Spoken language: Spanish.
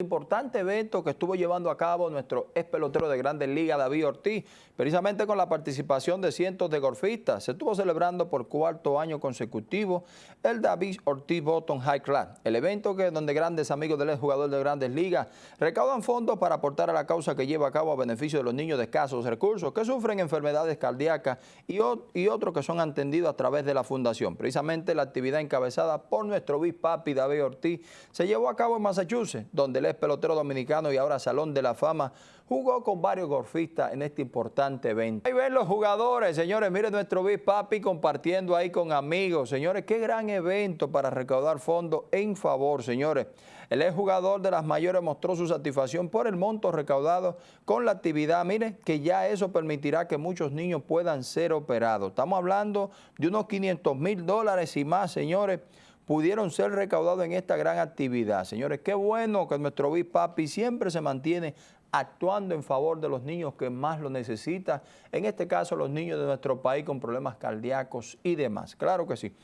importante evento que estuvo llevando a cabo nuestro ex pelotero de Grandes Ligas, David Ortiz, precisamente con la participación de cientos de golfistas. Se estuvo celebrando por cuarto año consecutivo el David Ortiz Bottom High Class, el evento que donde grandes amigos del jugador de Grandes Ligas recaudan fondos para aportar a la causa que lleva a cabo a beneficio de los niños de escasos recursos que sufren enfermedades cardíacas y, y otros que son atendidos a través de la fundación. Precisamente la actividad encabezada por nuestro Big Papi David Ortiz se llevó a cabo en Massachusetts, donde el pelotero dominicano y ahora Salón de la Fama, jugó con varios golfistas en este importante evento. Ahí ven los jugadores, señores, miren nuestro Big Papi compartiendo ahí con amigos. Señores, qué gran evento para recaudar fondos en favor, señores. El exjugador de las mayores mostró su satisfacción por el monto recaudado con la actividad. Miren que ya eso permitirá que muchos niños puedan ser operados. Estamos hablando de unos 500 mil dólares y más, señores, pudieron ser recaudados en esta gran actividad. Señores, qué bueno que nuestro Papi siempre se mantiene actuando en favor de los niños que más lo necesitan, en este caso los niños de nuestro país con problemas cardíacos y demás. Claro que sí.